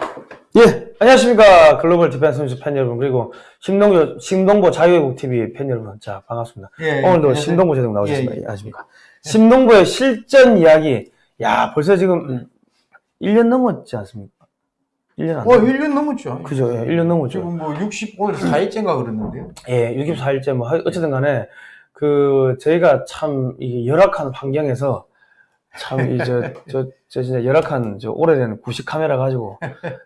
예, 안녕하십니까. 글로벌 디펜스 뉴스 팬 여러분, 그리고 신동보, 신동보 자유애국 TV 팬 여러분. 자, 반갑습니다. 예, 오늘도 안녕하세요. 신동보 제독 나오셨습니다. 예, 예. 안녕하십니까. 신동보의 실전 이야기. 야, 벌써 지금 1년 넘었지 않습니까? 1년 안 어, 넘 1년 넘었죠. 그죠, 예, 1년 넘었죠. 지금 뭐 60, 오늘 4일째인가 그랬는데요. 예, 64일째 뭐, 하- 어쨌든 간에, 그, 저희가 참, 이 열악한 환경에서, 참, 이, 저, 저, 저 진짜 열악한, 저, 오래된 구식 카메라 가지고,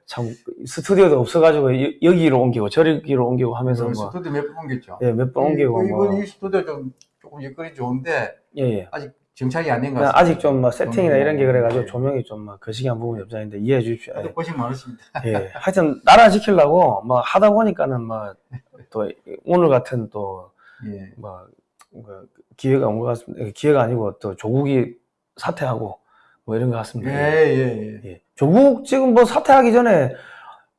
참, 스튜디오도 없어가지고, 여- 여기로 옮기고, 저기로 옮기고 하면서 그 뭐, 스튜디오 몇 번 옮겼죠. 예, 몇 번 옮기고, 이- 뭐, 이번 이 스튜디오 좀 조금 여건이 좋은데 예, 예. 아직 정착이 안 된것 그냥 같습니다. 아직 좀, 뭐, 세팅이나 이런 게 그래가지고, 예. 조명이 좀, 막, 거시기한 부분이 없자는데, 이해해 주십시오. 예. 고생 많으십니다. 예. 하여튼, 나라 지키려고, 뭐, 하다 보니까는, 뭐, 또, 오늘 같은 또, 예. 뭐, 그 기회가 온 것 같습니다. 기회가 아니고 또 조국이 사퇴하고 뭐 이런 것 같습니다. 예, 예, 예. 예. 조국 지금 뭐 사퇴하기 전에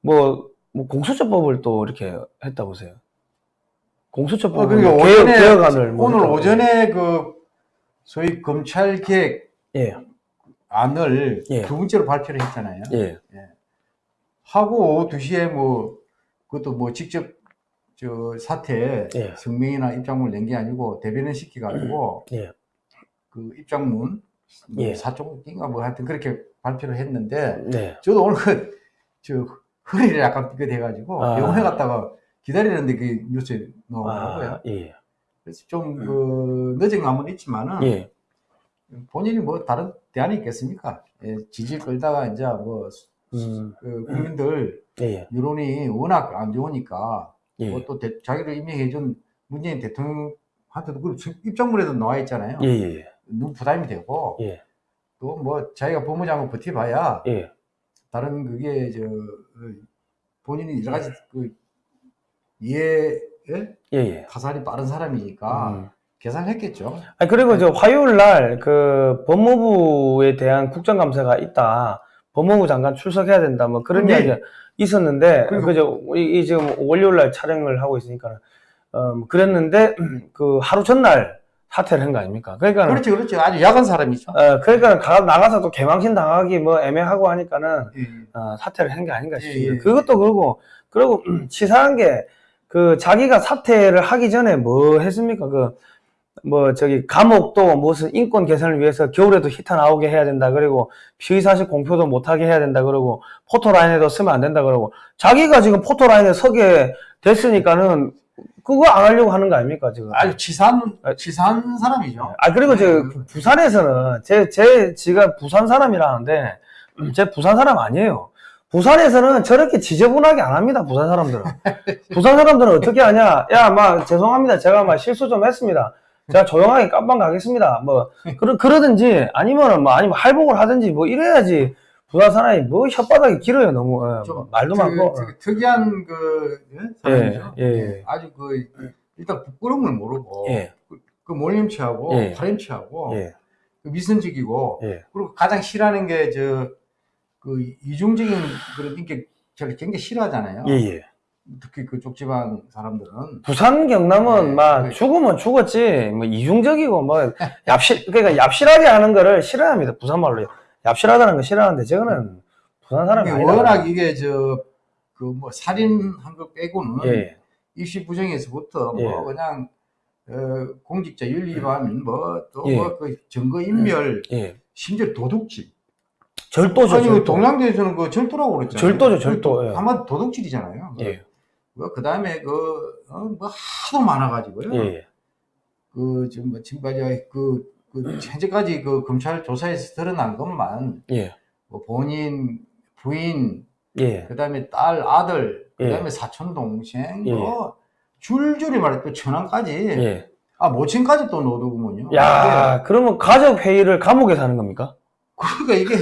뭐, 뭐 공수처법을 또 이렇게 했다 보세요. 공수처법 어, 그러니까 개혁, 오전에, 개혁안을 뭐 오늘 했다고. 오전에 그 소위 검찰 개혁 예, 안을 예. 두 번째로 발표를 했잖아요. 예, 하고 오후 2시에 뭐 그것도 뭐 직접 저 사태 예. 성명이나 입장문을 낸 게 아니고 대변인 시켜가지고 예. 그 입장문 뭐 예. 사쪽인가 뭐 하여튼 그렇게 발표를 했는데 네, 저도 오늘 그, 저 허리를 약간 삐끗해가지고 아. 병원에 갔다가 기다리는데 그 뉴스에 나오더라고요. 아, 예, 그래서 좀 그 늦은 감은 있지만은 예, 본인이 뭐 다른 대안이 있겠습니까? 예, 지지 끌다가 이제 뭐 음, 그 국민들 예, 여론이 워낙 안 좋으니까 예, 뭐 또 자기를 임명해준 문재인 대통령한테도 그 입장문에도 나와 있잖아요. 예, 예, 너무 부담이 되고 예, 또뭐 자기가 법무장관 버텨봐야 예, 다른 그게 저 어, 본인이 여러 가지 그 이해 예? 예, 예. 가살이 빠른 사람이니까 음. 계산했겠죠. 아니, 그리고 저 화요일 날 그 법무부에 대한 국정감사가 있다. 법무부 장관 출석해야 된다. 뭐 그런 네. 이야기가 있었는데, 그죠. 이, 이 지금 월요일 날 촬영을 하고 있으니까, 어, 뭐 그랬는데, 그 하루 전날 사퇴를 한 거 아닙니까? 그러니까, 는 그렇죠, 그렇죠. 아주 야간 사람이죠. 어, 그러니까 가, 나가서 또 개망신 당하기 뭐 애매하고 하니까는, 예, 예. 어, 사퇴를 한 게 아닌가 예, 싶습니다. 예. 그것도 그러고, 그리고 치사한 게, 그 자기가 사퇴를 하기 전에 뭐 했습니까? 그, 뭐, 저기, 감옥도 무슨 인권 개선을 위해서 겨울에도 히터 나오게 해야 된다. 그리고 피의 사실 공표도 못하게 해야 된다. 그러고 포토 라인에도 쓰면 안 된다. 그러고 자기가 지금 포토 라인에 서게 됐으니까는 그거 안 하려고 하는 거 아닙니까? 지금. 아주 치사한 아, 치사한 사람이죠. 아, 그리고 저 네. 부산에서는 제, 제, 지가 부산 사람이라는데, 음, 제 부산 사람 아니에요. 부산에서는 저렇게 지저분하게 안 합니다, 부산 사람들은. 부산 사람들은 어떻게 하냐? 야, 막, 죄송합니다. 제가 막 실수 좀 했습니다. 제가 조용하게 깜빵 가겠습니다. 뭐, 그러, 그러든지, 아니면은 뭐, 아니면 할복을 하든지, 뭐, 이래야지. 부산 사람이 뭐 혓바닥이 길어요, 너무. 예, 좀뭐 말도 그, 많고. 그 특이한 그 예? 사람이죠. 예, 예. 아주 그 일단 부끄러움을 모르고 예, 그, 그 몰림치하고 예. 파렴치하고 예, 그 미선직이고 예. 그리고 가장 싫어하는 게 저 그 이중적인 그런 인격 저를 굉장히 싫어하잖아요. 예, 예. 특히 그쪽 지방 사람들은 부산 경남은 네, 막 네. 죽으면 죽었지 뭐 이중적이고 뭐 얍실 그러니까 얍실하게 하는 거를 싫어합니다 부산 말로 얍실하다는 거 싫어하는데 저거는 부산 사람이 아니다 워낙 이게 저 그 뭐 살인한 거 빼고는 예, 입시 부정에서부터 예. 뭐 그냥 어, 공직자 윤리 위반 뭐또 예. 뭐그 증거 인멸 예. 심지어 도둑질 절도죠 아니 그 절도 동양대에서는 그 절도라고 그랬잖아요. 절도죠, 절도, 예. 아마 도둑질이잖아요. 예, 그 다음에 그, 어, 뭐 하도 많아가지고요. 예, 그, 지금 뭐, 지금까지 그, 그, 현재까지 그 검찰 조사에서 드러난 것만, 예, 뭐 본인, 부인, 예, 그 다음에 딸, 아들, 그 예. 다음에 사촌, 동생, 예. 뭐, 줄줄이 말해, 또 천안까지, 예. 아, 모친까지 또 넣어두구먼요. 야 그러면 가족 회의를 감옥에서 하는 겁니까? 그러니까 이게,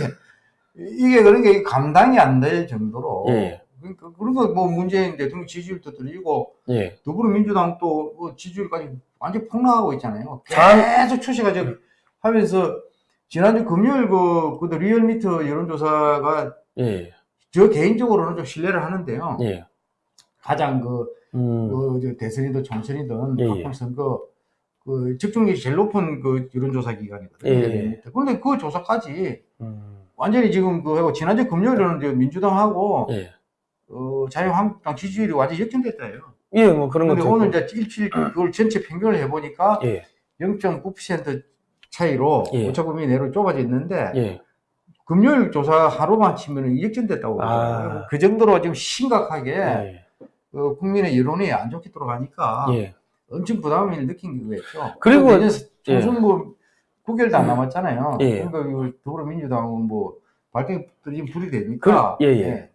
이게 그러니까 이게 감당이 안 될 정도로, 예. 그러니까, 그러니까 뭐 문재인 대통령 지지율도 들리고, 예, 더불어민주당 또뭐 지지율까지 완전 폭락하고 있잖아요. 장- 계속 추세가 저 하면서 지난주 금요일 그 그도 리얼미터 여론조사가 예, 저 개인적으로는 좀 신뢰를 하는데요. 예, 가장 그, 음, 그저 대선이든 총선이든 예, 예. 각종 선거 그 집중력이 제일 높은 그 여론조사 기관이거든요. 예, 예. 그런데 그 조사까지 음, 완전히 지금 그 하고 지난주 금요일에는 민주당하고 예. 어, 자유한국당 지지율이 완전히 역전됐다요. 예, 뭐 그런 근데 것도 오늘 있고. 이제 일주일 그걸 전체 평균을 해보니까 예, 0.9% 차이로 예. 오차범위 내로 좁아져 있는데 예. 금요일 조사 하루만 치면 역전됐다고 아. 그 정도로 지금 심각하게 예. 어, 국민의 여론이 안 좋게 돌아가니까 예. 엄청 부담을 느낀 거겠죠. 그리고- 총선 뭐 9개월도 안 남았잖아요. 예. 그러니까 이 더불어민주당은 뭐 지금 불이 되니까 그- 예, 예.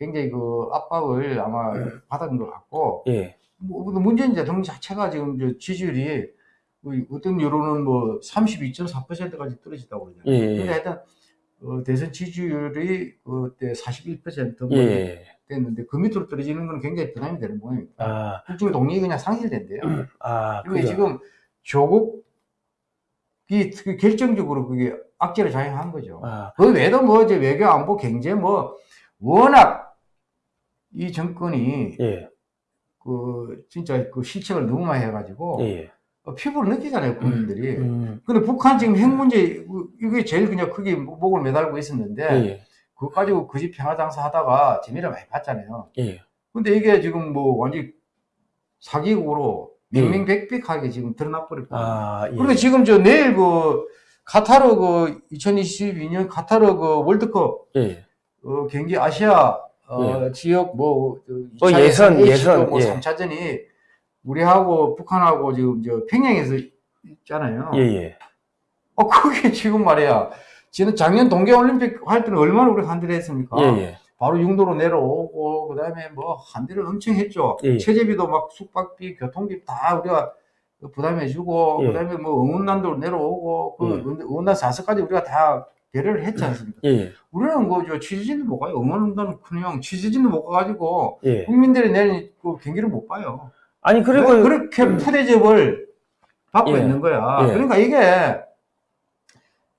굉장히 그 압박을 아마 받은 것 같고 예. 뭐 문재인 대통령 자체가 지금 저 지지율이 뭐 어떤 여론은 뭐 32.4%까지 떨어졌다고 그러잖아요. 예, 예. 근데 하여튼 어, 대선 지지율이 그때 41%뭐 예. 됐는데 그 밑으로 떨어지는 건 굉장히 부담이 되는 모양입니다. 아, 국정 동력이 그냥 상실된대요. 아, 그게 그죠. 지금 조국이 그 결정적으로 그게 악재를 작용한 거죠. 아, 그 외에도 뭐 이제 외교 안보 경제 뭐 워낙 이 정권이 예. 그 진짜 그 실책을 너무 많이 해가지고 예. 어, 피부로 느끼잖아요 국민들이. 음. 근데 북한 지금 핵 문제 그- 이게 제일 그냥 크게 목을 매달고 있었는데 예. 그거 가지고 그 집 평화 장사 하다가 재미를 많이 봤잖아요. 예. 근데 이게 지금 뭐 완전 사기국으로 예. 명명백백하게 지금 드러나 버렸거든요. 아, 예. 그리고 지금 저 내일 그 카타르 그 2022년 카타르 그 월드컵 예. 어, 경기 아시아 어, 지역 뭐 어, 예선, 예선, 뭐 예. 3차전이 우리하고 북한하고 지금 저 평양에서 있잖아요. 예, 예. 어 그게 지금 말이야. 지금 작년 동계올림픽 할 때는 얼마나 우리가 한대를 했습니까? 예, 예. 바로 육로로 내려오고 그다음에 뭐 한대를 엄청 했죠. 예. 체제비도 막 숙박비, 교통비 다 우리가 부담해주고 예. 그다음에 뭐 응원단도 내려오고 그 예. 응원단 사서까지 우리가 다 배려를 했지 않습니까? 예, 예. 우리는 그저 취재진도 못 가요. 응원단은 그냥 취재진도 못 가가지고 예. 국민들이 내는 그 경기를 못 봐요. 아니, 그리고, 왜 그렇게 푸대접을 받고 예. 있는 거야. 예. 그러니까 이게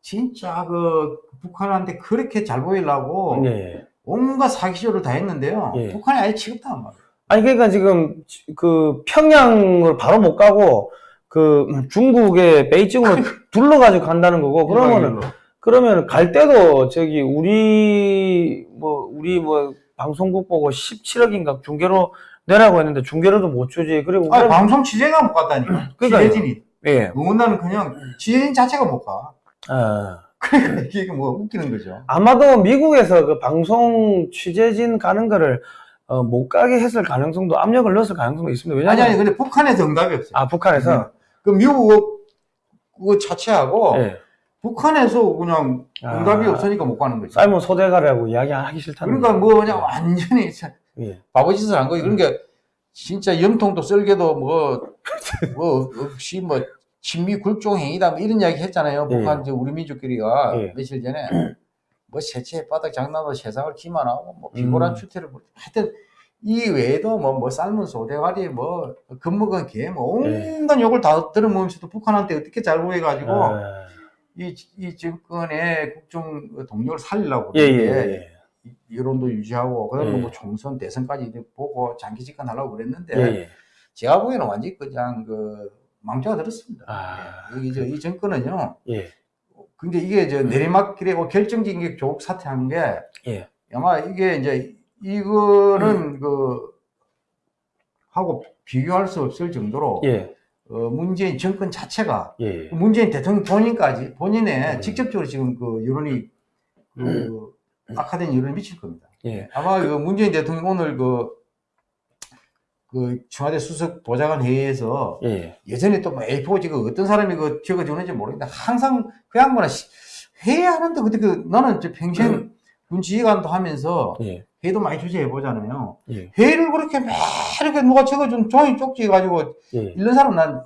진짜 그 북한한테 그렇게 잘 보이려고 예. 온갖 사기쇼를 다 했는데요. 예. 북한이 아예 취급도 안 받아요. 아니, 그러니까 지금 그 평양을 바로 못 가고 그 중국의 베이징으로 둘러가지고 간다는 거고, 그러면은. 그러면 갈 때도 저기 우리 뭐 우리 뭐 방송국 보고 17억인가 중계로 내라고 했는데 중계로도 못 주지. 그리고 아니, 방송 취재가 못 갔다니까. 취재진이. 예. 응원단은 그냥 취재진 자체가 못 가. 아, 그러니까 이게 뭐 웃기는 거죠. 아마도 미국에서 그 방송 취재진 가는 거를 어, 못 가게 했을 가능성도 압력을 넣었을 가능성도 있습니다. 아니, 왜냐하면 아니, 근데 북한에서 응답이 없어요. 아 북한에서 그 미국 그거 자체하고 예. 북한에서 그냥 응답이 아, 없으니까 못 가는 거지. 사이먼 소대가라고 이야기하기 싫다는 그러니까. 뭐 그냥 완전히 참 예. 바보짓을 한 거예요. 그러니까 진짜 염통도 썰개도 뭐, 뭐, 없이 뭐, 친미 굴종 행위다 뭐 이런 이야기 했잖아요. 예. 북한 저 우리 민족끼리가 예. 며칠 전에 뭐 세체 바닥 장난으로 세상을 기만하고 뭐 비굴한 음. 추태를 벌- 하여튼 이 외에도 뭐, 뭐 삶은 소대가리 뭐 겁먹은 개뭐 예. 온갖 욕을 다 들어먹으면서도 북한한테 어떻게 잘 보여가지고 아, 이, 이 정권의 국정 동력을 살리려고 예, 예, 예. 이- 여론도 유지하고 그다음에 예. 뭐 총선 대선까지 이제 보고 장기 집권하려고 그랬는데 예, 예. 제가 보기에는 완전히 그냥 그 망조가 들었습니다. 아. 예. 이, 저, 이 정권은요. 예. 근데 이게 저 내리막길에 뭐 결정적인 게 조국 사퇴한 게 예. 아마 이게 이제 이거는 그 하고 비교할 수 없을 정도로 예. 어, 문재인 정권 자체가 예. 문재인 대통령 본인까지 본인의 음. 직접적으로 지금 그 여론이 그 악화된 여론이 미칠 겁니다. 예. 아마 그 문재인 대통령 오늘 그, 그 청와대 수석 보좌관 회의에서 예. 예전에 또뭐 A4 지금 어떤 사람이 그 적어주는지 모르겠는데 항상 그 양반은 시- 회의하는데 그때 그 나는 저 평생 군 지휘관도 하면서 예. 회의도 많이 주재해 보잖아요. 예. 회의를 그렇게 막 이렇게 누가 적어준 종이 쪽지 가지고 예. 읽는 사람 난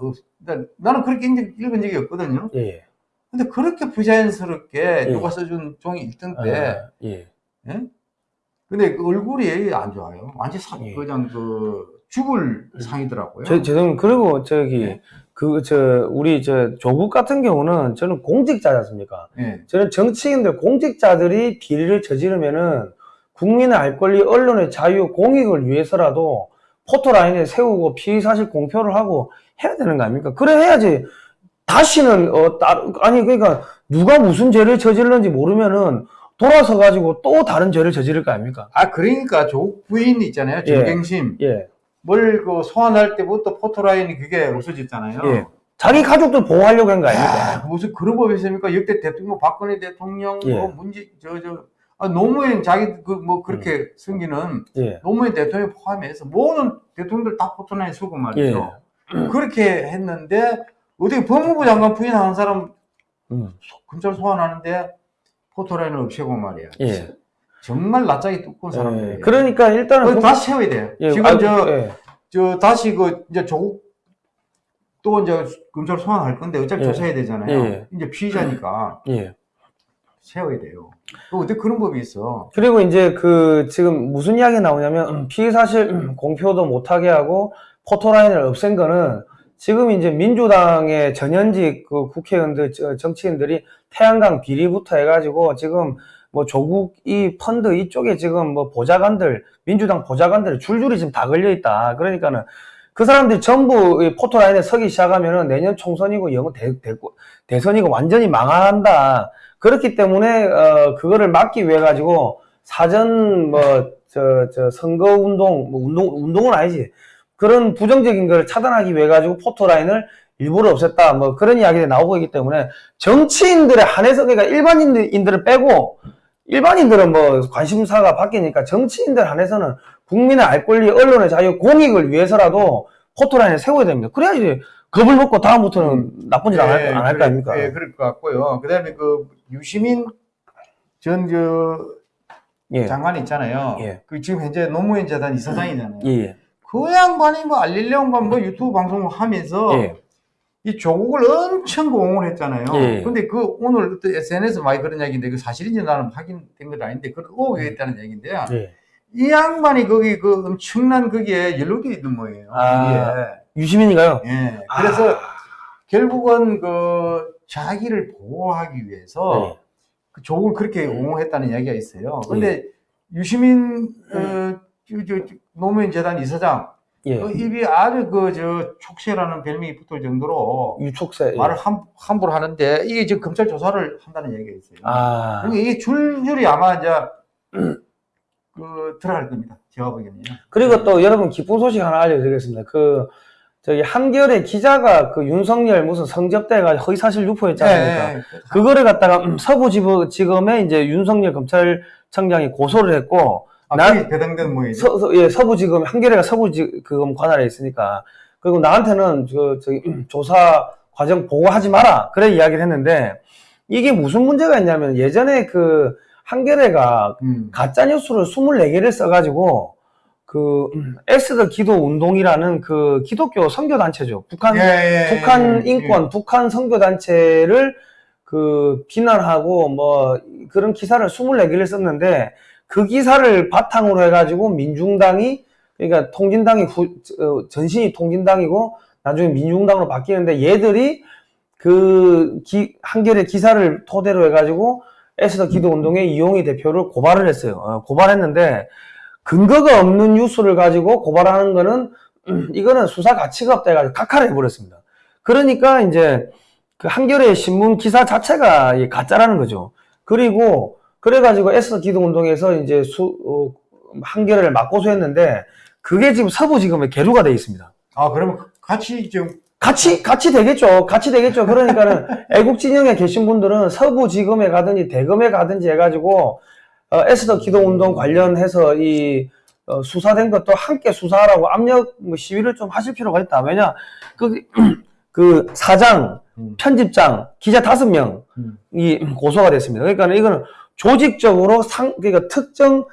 나는 그렇게 읽은, 적- 적이 없거든요. 예. 근데 그렇게 부자연스럽게 예. 누가 써준 종이 읽던 때, 아, 예. 근데 그 얼굴이 안 좋아요. 완전 사, 예. 그냥 그 죽을 상이더라고요. 저, 죄송 그리고 저기 네. 그 저 우리 저 조국 같은 경우는 저는 공직자지 않습니까? 예. 저는 정치인들 공직자들이 비리를 저지르면은 국민의 알 권리, 언론의 자유, 공익을 위해서라도 포토라인에 세우고 피의 사실 공표를 하고 해야 되는 거 아닙니까? 그래 해야지. 다시는 어 따, 아니 그러니까 누가 무슨 죄를 저질렀는지 모르면은 돌아서 가지고 또 다른 죄를 저지를 거 아닙니까? 아 그러니까 조국 부인 있잖아요. 예. 정경심 예. 뭘그 소환할 때부터 포토라인이 그게 없어졌잖아요. 예. 자기 가족들 보호하려고 한 거 아닙니까? 아, 무슨 그런 법이 있습니까? 역대 대통령 박근혜 대통령 예. 뭐 문제 저 저 아, 노무현 자기 그 뭐 그렇게 승기는 예. 노무현 대통령 포함해서 모든 대통령들 다 포토라인 쓰고 말이죠. 예. 그렇게 했는데 어떻게 법무부 장관 부인하는 사람 음. 검찰 소환하는데 포토라인을 없애고 말이야. 예. 정말 낯짝이 두꺼운 예. 사람들이에요. 그러니까 일단은 다시 세워야 돼요. 예, 지금 아, 저, 예. 저 다시 그 이제 조국 또 이제 검찰 소환할 건데 어차피 예. 조사해야 되잖아요. 예. 이제 피의자니까 예. 세워야 돼요. 그 어떻게 그런 법이 있어? 그리고 이제 그 지금 무슨 이야기 나오냐면 음, 피의 사실 음, 공표도 못하게 하고 포토라인을 없앤 거는 지금 이제 민주당의 전현직 그 국회의원들 저- 정치인들이 태양강 비리부터 해가지고 지금 뭐 조국 이 펀드 이쪽에 지금 뭐 보좌관들 민주당 보좌관들이 줄줄이 지금 다 걸려 있다. 그러니까는 그 사람들이 전부 이 포토라인에 서기 시작하면은 내년 총선이고 영어 대, 대, 대선이고 완전히 망한다. 그렇기 때문에 어 그거를 막기 위해 가지고 사전 뭐 저 저 선거 운동 뭐 운동 운동은 아니지 그런 부정적인 걸 차단하기 위해 가지고 포토라인을 일부러 없앴다 뭐 그런 이야기가 나오고 있기 때문에 정치인들의 한해서 그러니까 일반인들을 빼고 일반인들은 뭐 관심사가 바뀌니까 정치인들 한해서는 국민의 알 권리 언론의 자유 공익을 위해서라도 포토라인을 세워야 됩니다 그래야지 겁을 먹고 다음부터는 나쁜 짓 안할안할거 아닙니까 예, 그럴 것 같고요. 그 다음에 그 유시민 전저 예. 장관 있잖아요. 예. 그 지금 현재 노무현 재단 이사장이잖아요. 예, 예. 그 양반이 뭐 알릴레온과 뭐 유튜브 방송을 하면서 예. 이 조국을 엄청 공을 했잖아요. 예. 근데 그 오늘 또 SNS 많이 그런 얘기인데 그 사실인지 나는 확인된 건 아닌데 그런 의혹이 있다는 얘기인데요. 예. 이 양반이 거기 그 엄청난 거기에 연루돼 있는 거예요. 아. 유시민인가요? 이게. 예. 그래서 결국은 그 자기를 보호하기 위해서 네. 그 조국을 그렇게 옹호했다는 이야기가 있어요. 근데 유시민 어, 저, 저, 저, 노무현 재단 이사장 예. 그 입이 아주 그 저 촉새라는 별명이 붙을 정도로 유촉새. 예. 말을 함, 함부로 하는데 이게 지금 검찰 조사를 한다는 얘기가 있어요. 아. 그러니까 이게 줄줄이 아마 이제 그 들어갈 겁니다. 제가 보기에는요. 그리고 또 여러분 기쁜 소식 하나 알려드리겠습니다. 그 저기 한겨레 기자가 그 윤석열 무슨 성접대가 허위사실 유포했잖아요. 네. 그거를 갖다가 음, 서부지검에 이제 윤석열 검찰청장이 고소를 했고 아, 난- 그게 배당된 모이죠. 서, 서- 예, 서부지검 한겨레가 서부지검 관할에 있으니까 그리고 나한테는 저 저기 음, 조사 과정 보고하지 마라 그래 이야기를 했는데 이게 무슨 문제가 있냐면 예전에 그 한겨레가 음. 가짜 뉴스를 24개를 써가지고 그 음, 에스더 기도 운동이라는 그 기독교 선교 단체죠. 북한 예, 예, 예, 북한 예, 인권, 북한 선교 단체를 그 비난하고 뭐 그런 기사를 24개를 썼는데 그 기사를 바탕으로 해가지고 민중당이 그러니까 통진당이 후, 어, 전신이 통진당이고 나중에 민중당으로 바뀌는데 얘들이 그 기, 한겨레 기사를 토대로 해가지고 에스더 기도 운동의 이용희 대표를 고발을 했어요. 어, 고발했는데 근거가 없는 뉴스를 가지고 고발하는 거는 음, 이거는 수사 가치가 없다 해가지고 각하를 해버렸습니다. 그러니까 이제 그 한겨레 신문 기사 자체가 이 가짜라는 거죠. 그리고 그래가지고 에스더 기도 운동에서 이제 수 어, 한겨레를 맞고소 했는데 그게 지금 서부지검에 계류가 돼 있습니다. 아, 그러면 같이 지금 같이 같이 되겠죠. 같이 되겠죠. 그러니까는 애국 진영에 계신 분들은 서부지검에 가든지 대검에 가든지 해가지고 어, 에스더 기도운동 관련해서 이 어, 수사된 것도 함께 수사하라고 압력 뭐 시위를 좀 하실 필요가 있다. 왜냐 그, 그 사장, 음. 편집장, 기자 다섯 명이 음. 고소가 됐습니다. 그러니까 이거는 조직적으로 상 그러니까 특정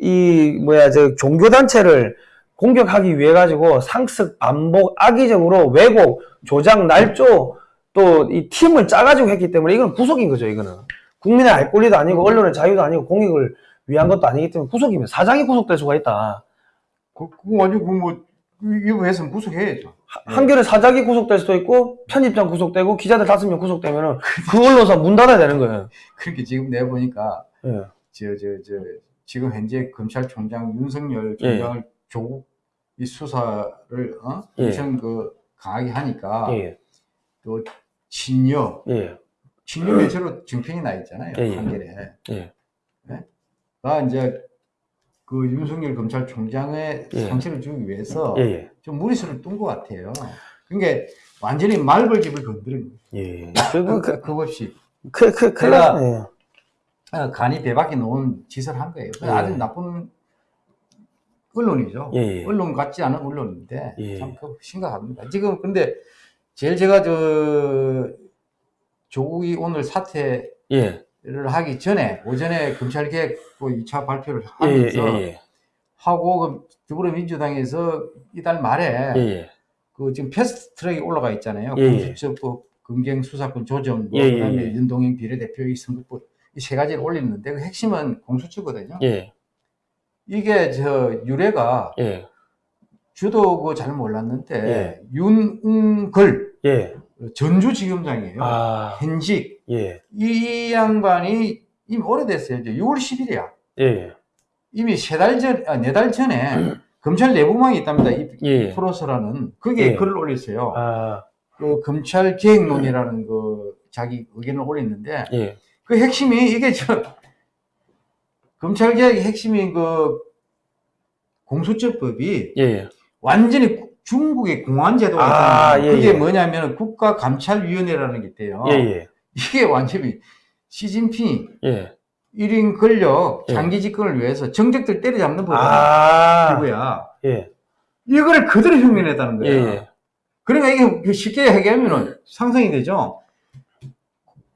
이 뭐야 저 종교 단체를 공격하기 위해 가지고 상습, 반복, 악의적으로 왜곡, 조작, 날조 또 이 팀을 짜가지고 했기 때문에 이건 구속인 거죠. 이거는 국민의 알 권리도 아니고 언론의 자유도 아니고 공익을 위한 것도 아니기 때문에 구속이면 사장이 구속될 수가 있다. 그, 그거 완전 그뭐 이거 했으면 구속해야죠. 네. 한겨레 사장이 구속될 수도 있고 편집장 구속되고 기자들 다섯 명 구속되면은 그 언론사 문 닫아야 되는 거예요. 그렇게 지금 내가 보니까 예. 저저 저 지금 현재 검찰총장 윤석열 예. 총장을 조국 이 수사를 어? 예. 엄청 그 강하게 하니까 예. 또 친여 예. 친여 매체로 증평이 나 있잖아요. 예, 예. 한겨레. 예. 나 이제 그 윤석열 검찰총장의 예. 상처를 주기 위해서 예, 예. 좀 무리수를 둔 것 같아요. 그러니까 완전히 말벌집을 건드린 거예요. 예. 그, 그, 그 없이 그, 그, 그, 제가- 예. 어, 간이 배밖에 놓은 짓을 한 거예요. 예. 아주 나쁜 언론이죠. 예, 예. 언론 같지 않은 언론인데 예. 참그 심각합니다. 지금 근데 제일 제가 저 조국이 오늘 사퇴 를 예. 하기 전에 오전에 검찰개혁 그 2차 발표를 예, 예, 하면서 예, 하고 그 더불어민주당에서 이달 말에 예. 예. 그 지금 패스트 트랙이 올라가 있잖아요. 예, 예. 공수처법, 검경 수사권 조정, 뭐 예, 예, 그다음에 예. 윤동행 비례대표의 선거법 이 세 가지를 올리는데 그 핵심은 공수처거든요. 예. 이게 저 유래가 예. 주도 그잘 몰랐는데 예. 윤은걸 예. 전주지검장이에요. 아, 현직 예. 이 양반이 이미 오래됐어요. 이제 6월 10일이야. 예. 이미 세 달 전, 아, 네 달 전에 검찰 내부망이 있답니다. 이 예. 프로서라는 거기에 예. 글을 올렸어요. 아, 그 검찰 개혁론이라는 그 자기 의견을 올렸는데 예. 그 핵심이 이게 저 검찰 개혁의 핵심인 그 공수처법이 예. 완전히 구- 중국의 공안 제도가 아. 예, 그게 예. 뭐냐면 국가감찰위원회라는 게 있대요. 예, 예. 이게 완전히 시진핑 예. 1인 권력 예. 장기 집권을 위해서 정적들 때려잡는 법이야. 아, 그거야. 예. 이거를 그대로 흉내냈다는 예, 거야. 예. 그러니까 이게 쉽게 얘기하면 상상이 되죠.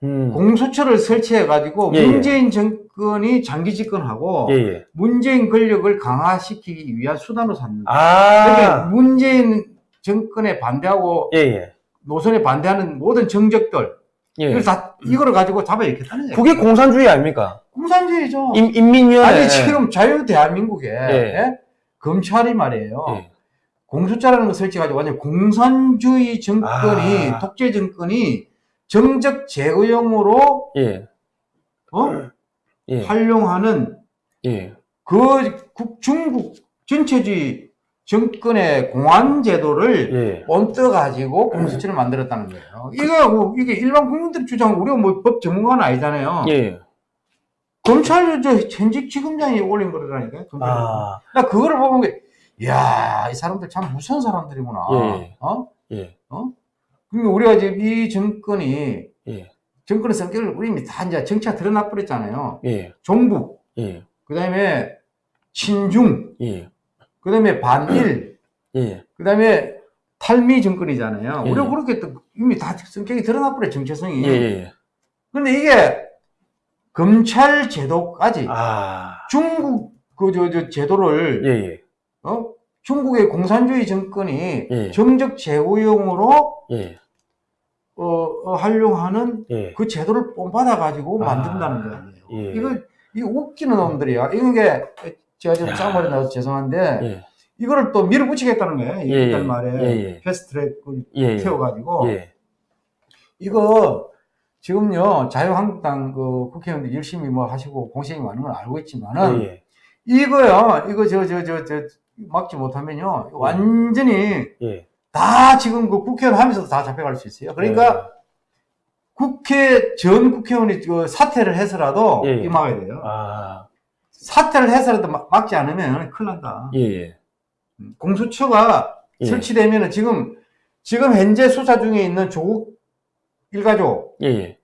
음. 공수처를 설치해가지고 예, 예. 문재인 정권이 장기 집권하고 예, 예. 문재인 권력을 강화시키기 위한 수단으로 삼는 거야. 아, 그러니까 문재인 정권에 반대하고 예, 예. 노선에 반대하는 모든 정적들 예. 이걸 다 이거를 가지고 잡아야겠다는 거예요. 그게 공산주의 아닙니까? 공산주의죠. 인, 인민위원회. 아니 지금 자유 대한민국에 예. 예? 검찰이 말이에요. 예. 공수처라는 걸 설치가지고 완전 공산주의 정권이 아. 독재 정권이 정적 제거용으로 예. 어? 예. 활용하는 예. 그 국- 중국 전체주의 정권의 공안 제도를 예. 얹어 가지고 공수처를 만들었다는 거예요. 이거 뭐 이게 일반 국민들 주장 우리가 뭐 법 전문가는 아니잖아요. 예. 검찰 저 현직 지검장이 올린 거라니까요. 검찰. 아, 나 그거를 보면 게, 이야 이 사람들 참 무서운 사람들이구나. 예. 어? 예. 그러니까 우리가 지금 이 정권이 예. 정권의 성격을 우리 이미 다 이제 정치가 드러나 버렸잖아요. 예. 종북, 예. 그다음에 친중, 예. 그 다음에 반일, 예. 그 다음에 탈미 정권이잖아요. 예. 우리가 그렇게 또 이미 다 성격이 드러나 버려 정체성이. 예. 예. 그런데 이게 검찰 제도까지 아, 중국 그저저 제도를 예. 예. 어? 중국의 공산주의 정권이 예. 정적 제고용으로 예. 어, 어, 활용하는 예. 그 제도를 뽐받아 가지고 아, 만든다는 거예요. 예. 이거 이거 웃기는 놈들이야. 이게 제가 좀 야. 짱머리 나와서 죄송한데 예. 이거를 또 밀어붙이겠다는 거예요. 예, 이달 예. 말에 예, 예. 패스트트랙을 예. 태워가지고 예. 이거 지금요 자유한국당 그 국회의원들 열심히 뭐 하시고 공식이 많은 걸 알고 있지만은 예. 이거요 이거 저 저 저 저 막지 못하면요 완전히 예. 다 지금 그 국회의원 하면서도 다 잡혀갈 수 있어요. 그러니까 국회 전 국회의원이 그 사퇴를 해서라도 막아야 돼요. 아, 사퇴를 해서라도 막- 막지 않으면 큰일 난다. 예. 예. 공수처가 예. 설치되면은 지금 지금 현재 수사 중에 있는 조국 일가족 예. 예.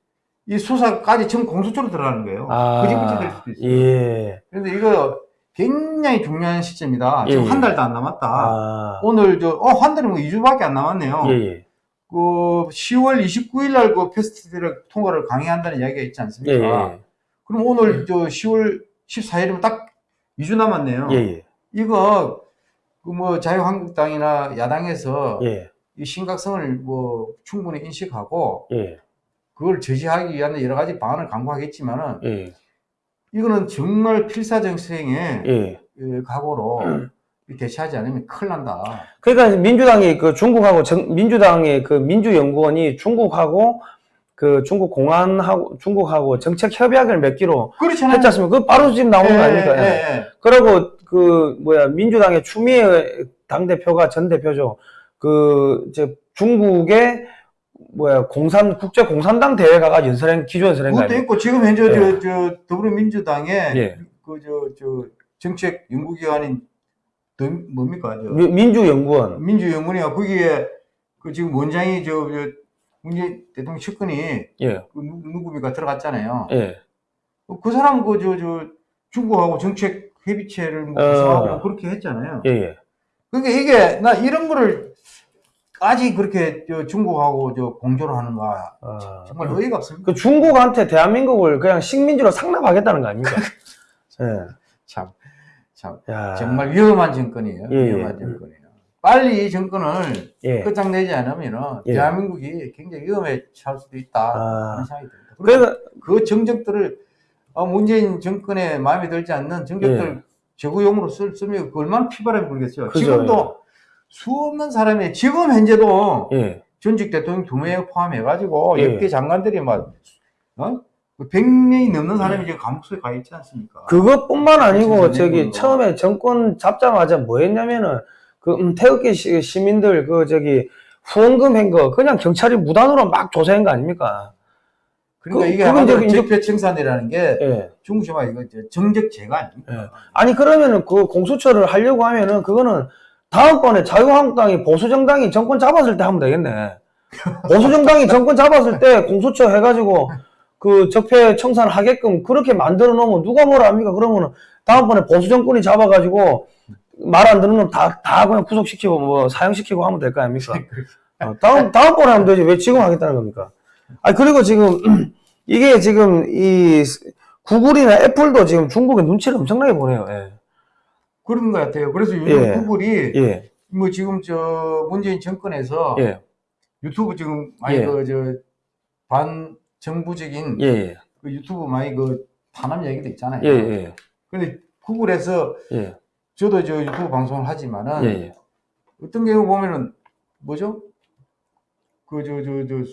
이 수사까지 지금 공수처로 들어가는 거예요. 아, 그지부지 될 수도 있어요. 예. 그런데 이거 굉장히 중요한 시점이다. 지금 예, 한 예. 달도 안 남았다. 아, 오늘 저 어 한 달이 뭐 2주밖에 안 남았네요. 예. 예. 그 10월 29일 날 그 패스트트랙 통과를 강행한다는 이야기가 있지 예. 않습니까? 예. 그럼 오늘 저 10월 14일이면 딱 2주 남았네요. 예. 예. 이거 그뭐 자유한국당이나 야당에서 예. 이 심각성을 뭐 충분히 인식하고 예. 그걸 저지하기 위한 여러 가지 방안을 강구하겠지만은 예. 이거는 정말 필사정생의 예. 그 각오로 대처하지 않으면 큰일 난다. 그러니까 민주당이 그 중국하고 정, 민주당의 그 민주연구원이 중국하고 그 중국 공안하고 중국하고 정책 협약을 맺기로 그렇잖아요. 했지 않습니까? 그 바로 지금 나오는 거 아닙니까? 예, 예, 예. 그리고 그 뭐야 민주당의 추미애 당 대표가 전 대표죠. 그 이제 중국의 뭐야 공산 국제 공산당 대회 가가 연설행 기조 연설행 그것도. 있고 지금 현재 예. 저, 저 더불어민주당에 예. 그저 저 정책 연구기관인 더 뭡니까 저 미- 민주연구원. 민주연구원이가 거기에 그 지금 원장이 저, 저 문재인 대통령 측근이 예. 그 누- 누구입니까 들어갔잖아요. 예. 그 사람 그저저 중국하고 정책 협의체를 뭐 어. 구성하고 그렇게 했잖아요. 예. 예. 그러니까 이게 나 이런 거를 까지 그렇게 저 중국하고 저 공조를 하는가 아, 정말 어이가 없습니다. 그 중국한테 대한민국을 그냥 식민지로 상납하겠다는 거 아닙니까? 예. 참, 참 야. 정말 위험한 정권이에요. 예, 예. 위험한 정권이에요. 빨리 이 정권을 예. 끝장내지 않으면 예. 대한민국이 굉장히 위험에 처할 수도 있다 아. 하는 생각이 듭니다. 그래서 그러니까 그 정적들을 어, 문재인 정권에 마음에 들지 않는 정적들 제구용으로 쓸, 쓰면 그 얼마나 피바람이 불겠어요. 그죠, 지금도 수없는 사람이 지금 현재도 예. 전직 대통령 두 명에 포함해가지고 예. 역대 장관들이 막 어? 100명이 넘는 사람이 지금 감옥소에 가 있지 않습니까? 그것뿐만 아니고 저기. 처음에 정권 잡자마자 뭐 했냐면은 그 음, 태극기 시- 시민들 그 저기 후원금 한거 그냥 경찰이 무단으로 막 조사한 거 아닙니까? 그러니까 그- 이게 이제 적폐 청산이라는 게 예. 중국시마 이거 이제 정적 제가 아닙니까? 예. 아니 그러면은 그 공수처를 하려고 하면은 그거는 다음번에 자유한국당이 보수정당이 정권 잡았을 때 하면 되겠네. 보수정당이 정권 잡았을 때 공수처 해가지고 그 적폐 청산 하게끔 그렇게 만들어 놓으면 누가 뭐라 합니까? 그러면은 다음번에 보수정권이 잡아가지고 말 안 듣는 놈 다, 다 그냥 구속시키고 뭐 사형시키고 하면 될 거 아닙니까? 어, 다음, 다음번에 하면 되지. 왜 지금 하겠다는 겁니까? 아, 그리고 지금, 이게 지금 이 구글이나 애플도 지금 중국에 눈치를 엄청나게 보내요. 예. 그런 것 같아요. 그래서 요즘 예. 구글이 예. 뭐 지금 저 문재인 정권에서 예. 유튜브 지금 많이 예. 그저 반정부적인 예. 예. 그 유튜브 많이 그 탄압 얘기도 있잖아요. 예. 예. 근데 구글에서 예. 저도 저 유튜브 방송을 하지만은 예. 예. 어떤 경우 보면은 뭐죠? 그 저 저 저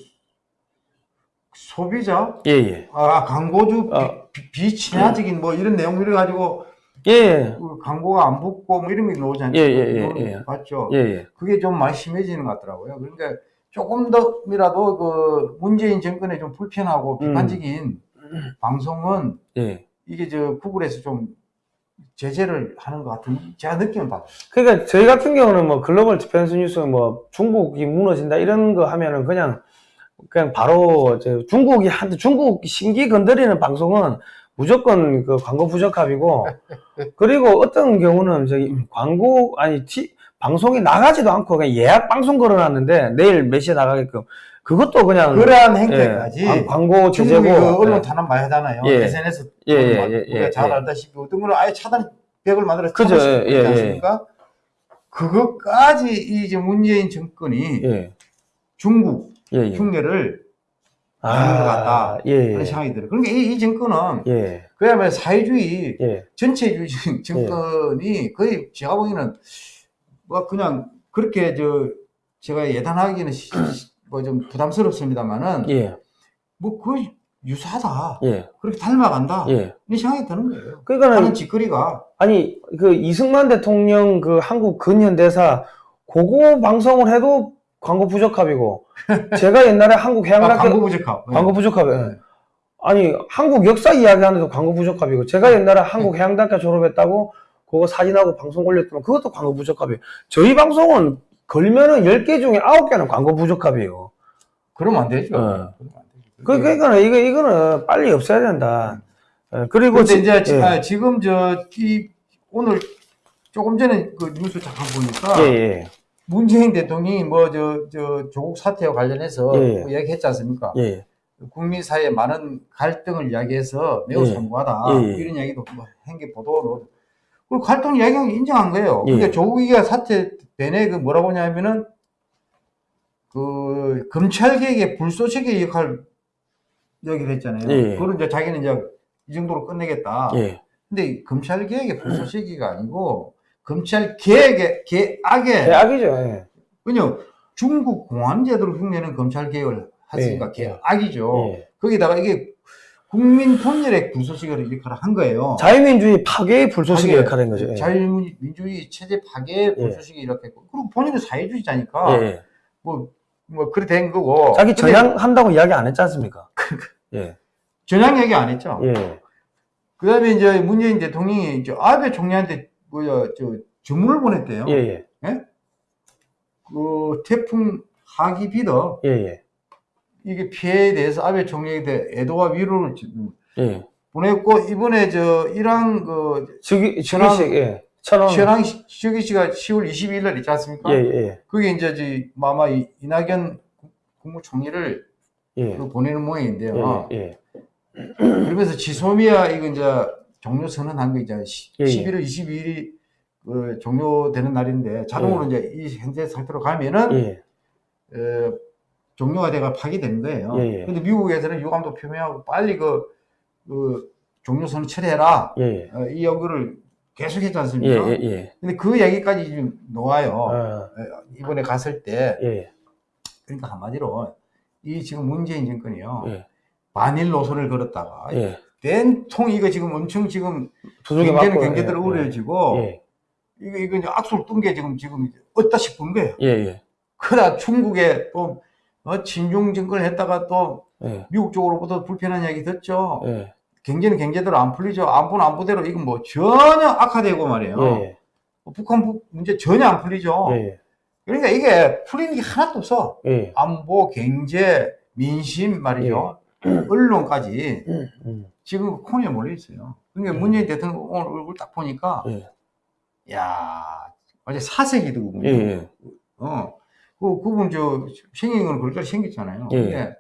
소비자 예. 예. 아 광고주 어. 비, 비친화적인 뭐 이런 내용 이래 가지고 예. 그 광고가 안 붙고 뭐 이런 게 나오잖아요. 예, 예, 예, 예. 봤죠. 예. 예. 그게 좀 많이 심해지는 것 같더라고요. 그러니까 조금 더이라도 그 문재인 정권에 좀 불편하고 음. 비판적인 방송은 예. 이게 저 구글에서 좀 제재를 하는 것 같은 제가 느낌을 받아요. 그러니까 저희 같은 경우는 뭐 글로벌 디펜스 뉴스 뭐 중국이 무너진다 이런 거 하면은 그냥 그냥 바로 저 중국이 한 중국 심기 건드리는 방송은 무조건 그 광고 부적합이고 그리고 어떤 경우는 저기 광고 아니 티, 방송이 나가지도 않고 그냥 예약 방송 걸어놨는데 내일 몇 시에 나가게끔 그것도 그냥 그러한 예, 행태까지 광- 광고 중국이 그 언론 예. 탄압 많이 하잖아요. 예. SNS 예, 예, 막 예, 우리가 예, 잘 예. 알다시피 어떤 거는 아예 차단 벽을 만들어서 그죠, 차단시키고 예, 예. 않습니까? 그것까지 이 이제 문재인 정권이 예. 중국 예, 예. 흉내를 하는 것 같다 예, 하는 생각이 들어요. 그러니까 이, 이 정권은 예, 그야말로 사회주의 예, 전체주의 정권이 거의 제가 보기에는 뭐 그냥 그렇게 저 제가 예단하기는 뭐 좀 부담스럽습니다만은 예, 뭐 거의 유사하다 예, 그렇게 닮아간다 예. 이 생각이 드는 거예요. 그러니까는 하는 짓거리가 아니 그 이승만 대통령 그 한국 근현대사 그거 방송을 해도 광고 부적합이고 제가 옛날에 한국 아, 해양학교 광고 부적합. 광고 부적합 예. 네. 아니 한국 역사 이야기하는데도 광고 부적합이고 제가 옛날에 한국 해양대학교 졸업했다고 그거 사진하고 방송 올렸더만 그것도 광고 부적합이에요 저희 방송은 걸면은 10개 중에 9개는 광고 부적합이에요 그러면 안 되죠. 어. 그, 그러니까 이거 이거는 빨리 없애야 된다 예, 그리고 지- 이제 지- 예. 아, 지금 저 이 오늘 조금 전에 그 뉴스 잠깐 보니까 예, 예, 문재인 대통령이 뭐 저 저 조국 사태와 관련해서 예. 뭐 이야기했지 않습니까? 예, 국민 사이에 많은 갈등을 이야기해서 매우 예. 예, 예. 이런 이야기도 뭐 한게 보도로 그리고 갈등 이야기한 게 인정한 거예요. 예. 근데 조국이가 사태 내내 그 뭐라고 하냐면은 그 검찰 개혁의 불쏘시개 역할 얘기를 했잖아요. 예. 그걸 이제 자기는 이제 이 정도로 끝내겠다. 예, 근데 검찰 개혁의 불쏘시개가 아니고 검찰 개혁의 개악의 대악이죠 예. 왜냐 중국 공안제도로 흉내는 검찰 개혁을 했으니까 예. 개악이죠. 예. 거기다가 이게 국민 통일의 불쏘시개를 역할을 한 거예요. 자유민주주의 파괴의 불쏘시개 파괴, 역할인 거죠. 예. 자유민주주의 체제 파괴의 불쏘시개 이렇게 했고 그리고 본인은 사회주의자니까 예, 뭐 뭐 그래 된 거고. 자기 전향한다고 이야기 안 했지 않습니까? 예, 전향 얘기 안 했죠. 예, 그 다음에 이제 문재인 대통령이 이제 아베 총리한테 뭐야 저 주문을 보냈대요. 예, 예, 그 태풍 하기 비더 예, 예, 이게 피해에 대해서 아베 총리에게 애도와 위로를 지금 예. 보냈고 이번에 저 이란 그 천황- 주기식, 예. 최랑 시기 씨가 10월 22일 날 있지 않습니까? 예, 예, 그게 이제 저 마마 이- 이낙연 국무총리를 예, 그 보내는 모양인데요. 예, 예, 그러면서 지소미아 이거 이제 종료 선언한 거 예, 예. 11월 22일이 그 종료되는 날인데 자동으로 이제 이 현재 상태로 가면은 예, 어, 종료가 돼가 파기되는 거예요. 예, 예. 근데 미국에서는 유감도 표명하고 빨리 그, 그 종료 선언 처리해라. 예, 어, 이 요구를 계속 했지 예, 않습니까? 예, 예, 근데 그 얘기까지 지금 놓아요. 어, 어, 이번에 갔을 때 예, 그러니까 한마디로 이 지금 문재인 정권이요. 예, 반일 노선을 걸었다가 예. 된통 이거 지금 엄청 지금 경제는 경제대로 예, 어려워지고 예, 이거 이거 이제 악수를 뜬 게 지금 지금 어디다 싶은 거예요. 예, 예, 그러다 중국에 또 어, 친중 정권을 했다가 또 예, 미국 쪽으로부터 불편한 이야기 듣죠. 예, 경제는 경제대로 안 풀리죠. 안보는 안보대로 이건 뭐 전혀 악화되고 말이에요. 예, 뭐 북한 부- 문제 전혀 안 풀리죠. 예, 그러니까 이게 풀리는 게 하나도 없어. 예, 안보, 경제, 민심 말이죠. 언론까지 음, 음, 지금 코너에 몰려 있어요. 그러니까 문재인 대통령 오늘 얼굴 딱 보니까 예, 야 어제 사색이 더군요. 예, 예, 어, 그 그분 저 생긴 건 그렇게 생겼잖아요. 예.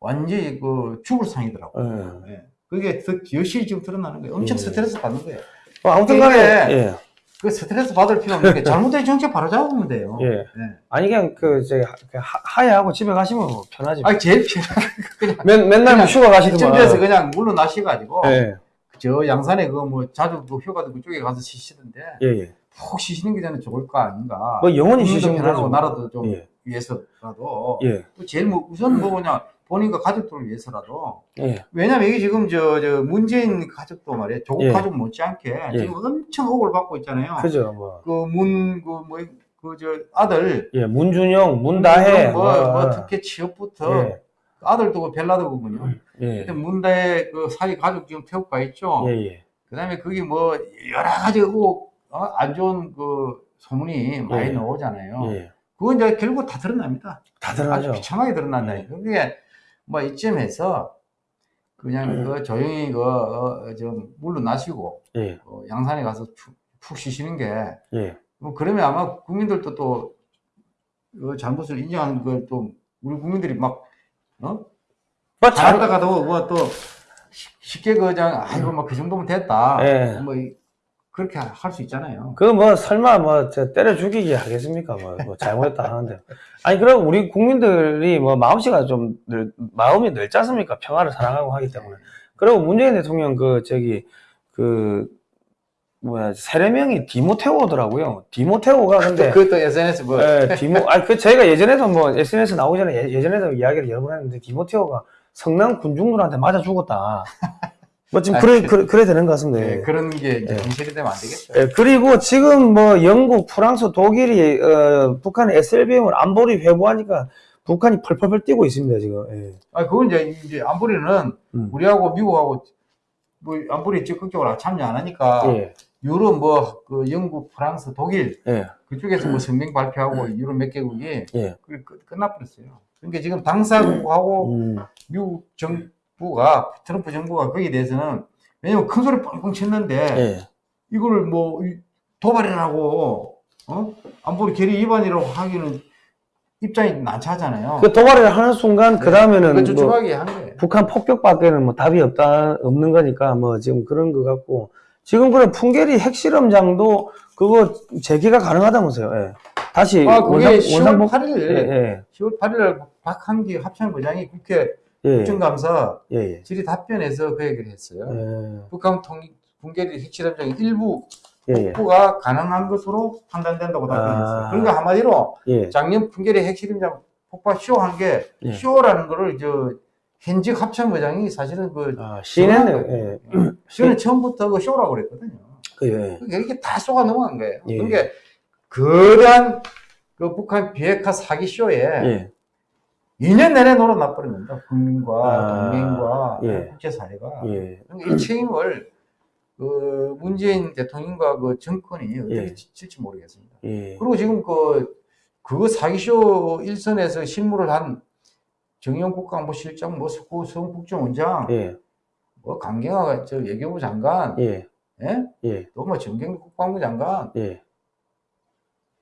완전히 그 죽을 상이더라고. 요 예. 예. 그게 더 여실히 지금 드러나는 거예요. 엄청 예. 스트레스 받는 거예요. 뭐 아무튼 간에, 이게- 예, 그 스트레스 받을 필요 없는 게 잘못된 정책 바로 잡으면 돼요. 예. 예. 아니, 그냥 그, 이제, 하- 하- 하야하고 집에 가시면 뭐 편하지. 아 제일 편한 맨, 맨날 뭐 휴가 가시더만. 이쯤에서 그냥 물러나셔가지고 예, 저 양산에 그 뭐 자주 그 휴가도 그쪽에 가서 쉬시던데 예, 예. 푹 쉬시는 게 저는 좋을 거 아닌가. 뭐 영원히 쉬시면 편하고. 나라도 좀 예, 위해서라도 예, 또 제일 뭐 우선 뭐 그냥 본인과 가족들을 위해서라도 예, 왜냐면 이게 지금 저, 저 문재인 가족도 말이에요 조국 예. 가족 못지않게 예. 지금 엄청 억울 받고 있잖아요. 그죠, 뭐. 그 문 그 뭐 그 저 아들 예, 문준영, 문다혜. 뭐, 뭐 특히 취업부터 예, 아들도 그 벨라드거든요. 예, 문다혜 그 사위 가족 지금 태국 가 있죠. 예, 예. 그다음에 그게 뭐 여러 가지 뭐, 어, 안 좋은 그 소문이 많이 예. 나오잖아요. 예. 그건 이제 결국 다 드러납니다. 다 아주 드러나죠. 비참하게 드러난다니까. 그게 뭐 이쯤에서 그냥 음. 그 조용히 그좀 물러나시고 예, 어, 양산에 가서 푹, 푹 쉬시는 게 예, 뭐 그러면 아마 국민들도 또 그 잘못을 인정하는 걸 또 우리 국민들이 막 어? 뭐, 잘, 잘하다가도 뭐또 쉽게 그냥 아이고 뭐 그 정도면 됐다. 예. 뭐 이- 그렇게 할 수 있잖아요. 그 뭐 설마 뭐저 때려 죽이기 하겠습니까? 뭐, 뭐 잘못했다 하는데. 아니 그럼 우리 국민들이 뭐 마음씨가 좀 늘, 마음이 넓지 않습니까? 평화를 사랑하고 하기 때문에. 그리고 문재인 대통령 그 저기 그 뭐야 세례명이 디모테오더라고요. 디모테오가 근데 그것도 SNS 뭐 예, 디모 아니 그 저희가 예전에도 뭐 SNS 나오기 전에 예- 예전에도 이야기를 여러 번 했는데 디모테오가 성남 군중들한테 맞아 죽었다. 뭐 지금 그래 그래, 그래 되는 것 같습니다. 예, 예. 그런 게 이제 예. 현실이 되면 안 되겠죠. 예, 그리고 지금 뭐 영국, 프랑스, 독일이 어, 북한의 SLBM을 안보리 회부하니까 북한이 펄펄펄 뛰고 있습니다 지금. 예. 아, 그건 이제, 이제 안보리는 음. 우리하고 미국하고 뭐 안보리 적극적으로 참여 안 하니까 예, 유럽 뭐 그 영국, 프랑스, 독일 예, 그쪽에서 뭐 성명 발표하고 유럽 몇 개국이 예. 그 끝- 끝나버렸어요. 그러니까 지금 당사국하고 음, 미국 정 부가 트럼프 정부가 거기에 대해서는 왜냐면 큰 소리 뻥뻥 쳤는데 예, 이거를 뭐 이- 도발이라고 어 안보리 결의 위반이라고 하기는 입장이 난처하잖아요. 그 도발을 하는 순간 그 그거 다음에는 뭐. 북한 폭격밖에는 뭐 답이 없다 없는 거니까 뭐 지금 그런 것 같고 지금 그런 풍계리 핵실험장도 그거 재개가 가능하다면서요. 예. 다시 아, 그게 원상 10월 원상복 8일, 예, 10월 8일 박한기 합참부장이 국회 예, 예, 국정감사 예, 예. 질의 답변에서 그 얘기를 했어요. 예, 북한 통 분계리 핵실험장 일부 예, 예, 복구가 가능한 것으로 판단된다고 답변했어요. 아. 그러니까 한마디로 예, 작년 풍계리 핵실험장 폭파 쇼한 게 예. 쇼라는 거를 저 현직 합참부장이 사실은 그 아. 예, 쇼는 처음부터 그 쇼라고 그랬거든요. 그, 예. 그게 이렇게 다 쏘가 넘어간 거예요. 예. 그러니까 거대한 그 북한 비핵화 사기 쇼에 예, 2년 내내 놀아놔 버렸는다. 국민과 아, 동맹과 예. 국제사회가. 예. 그러니까 이 책임을 그 문재인 대통령과 그 정권이 어떻게 예. 지- 질지 모르겠습니다. 예. 그리고 지금 그, 그 사기쇼 일선에서 실무를 한 정의용 국가안보실장, 뭐 석구 성 국정원장, 예. 뭐 강경화 저 외교부 장관, 예. 예? 예. 또뭐 정경국 국방부 장관, 예.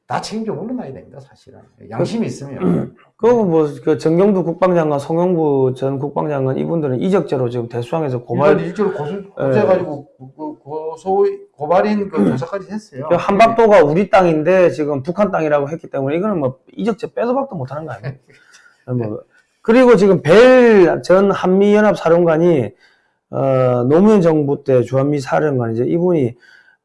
다 책임져 물러나야 됩니다, 사실은. 양심이 있으면. 그리고 뭐, 그 정경두 국방장관, 송영구 전 국방장관 이분들은 이적죄로 지금 대수항에서 고발, 일주로 고소, 고소해가지고 고- 고소, 고발인 그 조사까지 했어요. 그 한반도가 우리 땅인데 지금 북한 땅이라고 했기 때문에 이거는 뭐 이적죄 빼도 박도 못 하는 거 아니에요? 뭐 그리고 지금 벨 전 한미연합 사령관이 어, 노무현 정부 때 주한미 사령관이죠. 이분이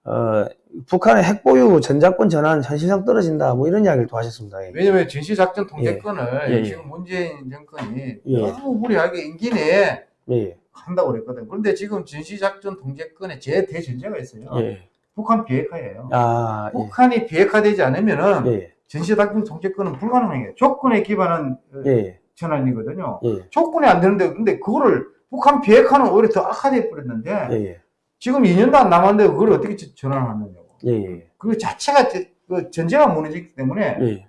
어, 북한의 핵보유 전자권 전환 현실상 떨어진다 뭐 이런 이야기를 또 하셨습니다. 예. 왜냐면 전시작전 통제권을 예, 예. 지금 문재인 정권이 예. 너무 무리하게 임기 내에 예. 한다고 그랬거든. 그런데 지금 전시작전 통제권에 제 대전제가 있어요. 예. 북한 비핵화예요. 아, 예. 북한이 비핵화되지 않으면은 예. 전시작전 통제권은 불가능해요. 조건에 기반한 어, 예. 전환이거든요. 예. 조건이 안 되는데 근데 그거를 북한 비핵화는 오히려 더 악화돼 버렸는데 예. 예. 지금 2년도 안 남았는데 그걸 어떻게 저- 전환하느냐고. 예. 예. 그 자체가 저- 그 전제가 무너지기 때문에 예.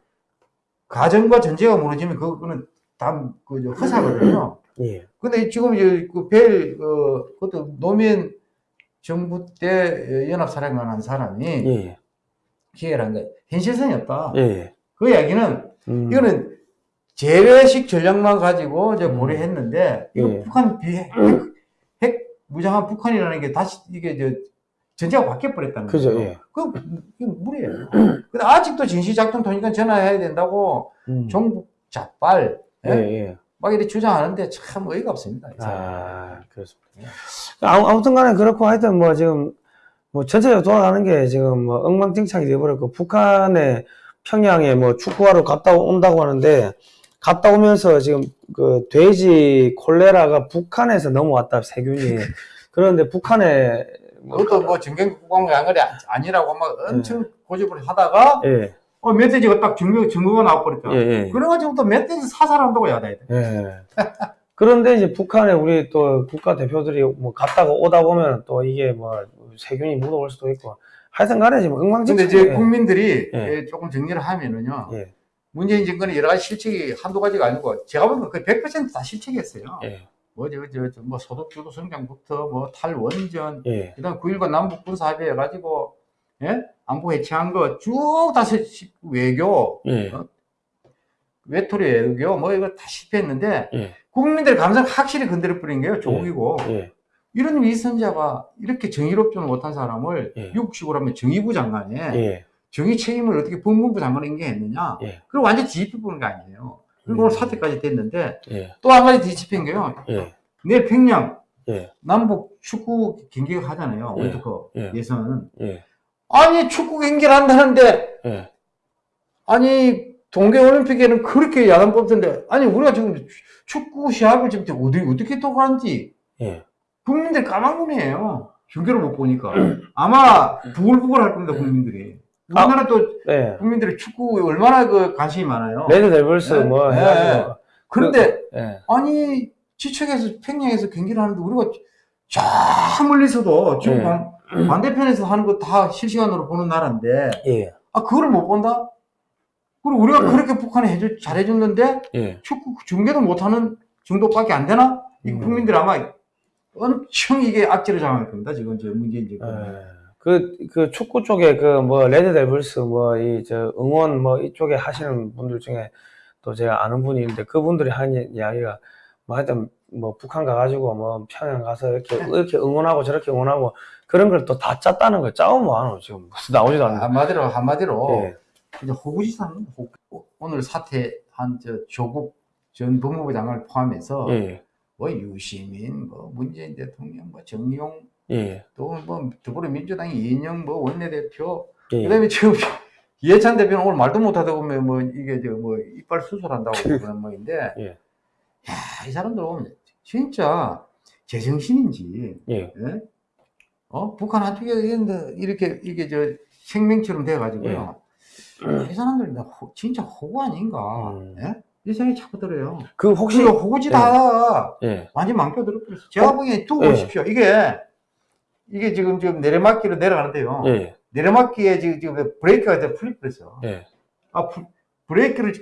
가정과 전제가 무너지면 그거는 다그 허사거든요. 예. 근데 지금 이제 그벨 그 그것도 노무현 정부 때 연합 사령관 한 사람이 예. 기획을 한거 현실성이 없다. 예. 그 이야기는 음. 이거는 재래식 전략만 가지고 이제 음. 고려했는데 이거 예. 북한 비핵 핵, 핵 무장한 북한이라는 게 다시 이게 저 전제가 바뀌어 버렸다는 그죠, 거죠. 예. 그 이거 무리예요. 근데 아직도 진시작전 통일권 전화해야 된다고 음. 종북 자빨 예. 예? 예. 막 이렇게 주장하는데 참 어이가 없습니다. 아, 그렇습니다. 아무, 아무튼 간에 그렇고 하여튼 뭐 지금 뭐 전체적으로 돌아가는 게 지금 뭐 엉망진창이 돼버렸고 북한에 평양에 뭐 축구하러 갔다 온다고 하는데 갔다 오면서 지금 그 돼지 콜레라가 북한에서 넘어왔다 세균이 그런데 북한에 뭐 그것도 뭐 정경 국방부 양말이 아니라고 막 엄청 고집을 하다가 예, 어, 멧돼지가 딱 증거, 증거가 나와버렸다. 예, 예. 그래가지고 또 멧돼지 사살한다고 야단이 돼. 예. 그런데 이제 북한에 우리 또 국가 대표들이 뭐 갔다가 오다 보면 또 이게 뭐 세균이 묻어올 수도 있고 하여튼 간에 지금 근데 엉망진창 이제 국민들이 예. 예, 조금 정리를 하면은요. 예. 문재인 정권의 여러 가지 실책이 한두 가지가 아니고 제가 보기엔 거의 100%다 실책이었어요. 예. 뭐, 저, 저, 저, 뭐, 소득주도 성장부터 뭐, 탈원전, 예. 그 다음 9.19 남북 군사합의 해가지고, 예? 안보 해체한 거 쭉다 외교, 예. 외톨이 외교, 뭐, 이거 다 실패했는데, 예. 국민들의 감성 확실히 건드려 버린 거예요. 조국이고. 예. 이런 위선자가 이렇게 정의롭지 못한 사람을 예. 육식으로 하면 정의부 장관에 예. 정의 책임을 어떻게 법무부 장관에 인계했느냐. 예. 그리고 완전 뒤집혀 보는 거 아니에요. 오늘 음. 사태까지 됐는데 예. 또 한 가지 뒤집힌 게요. 예. 내일 평양 예. 남북 축구 경기가 하잖아요. 예. 월드컵 예. 예선. 예. 아니 축구 경기를 한다는데 예. 아니 동계올림픽에는 그렇게 야단 뽑던데 아니 우리가 지금 축구 시합을 지금 어디 어떻게 또 가는지 예. 국민들 까망눈이에요. 경기를 못 보니까 아마 부글부글 할 겁니다 국민들이. 우리나라 또 예. 국민들이 축구에 얼마나 그 관심이 많아요. 레드 데블스 네. 뭐 네. 해가지고. 그런데 예. 아니 지척에서 평양에서 경기를 하는데 우리가 저 멀리서도 지금 네. 반, 반대편에서 하는 거 다 실시간으로 보는 나라인데 예. 아 그거를 못 본다? 그리고 우리가 그렇게 북한에 해줘, 잘해줬는데 예. 축구 중계도 못하는 정도밖에 안 되나? 이 음. 국민들 아마 엄청 이게 악재를 당할 겁니다. 지금 저 문재인 예. 정권. 그, 그 축구 쪽에 그 뭐 레드 데블스 뭐 이 저 응원 뭐 이쪽에 하시는 분들 중에 또 제가 아는 분이 있는데 그분들이 하는 이야기가 뭐 하여튼 뭐 북한 가가지고 뭐 평양 가서 이렇게 이렇게 응원하고 저렇게 응원하고 그런 걸 또 다 짰다는 거 짜면 뭐하노 지금 나오지도 않는데 한마디로 한마디로 예. 이제 호구지사는 호구. 오늘 사퇴한 저 조국 전 법무부 장관을 포함해서 예. 뭐 유시민, 뭐 문재인 대통령, 뭐 정용 예. 또뭐 더불어민주당 이인영 뭐 원내대표 예. 그다음에 지금 이해찬 대표는 오늘 말도 못하다 보면 뭐 이게 저 뭐 이빨 수술한다고 그런 모인데 예. 야이 사람들 보면 진짜 제정신인지 예. 예? 어 북한 한쪽에 이렇게 이게 저 생명처럼 돼가지고요 이 사람들 진짜 호구 아닌가 음. 예? 이 생각이 자꾸 들어요. 그 혹시 그리고 호구지 다 예. 완전 망쳐들어버렸어. 제가 어? 보기에 두고 예. 보십시오. 이게, 이게 지금 좀 내리막길로 내려가는데요. 예. 내리막길에 지금, 지금 브레이크가 다 풀려버렸어. 예. 아, 부- 브레이크를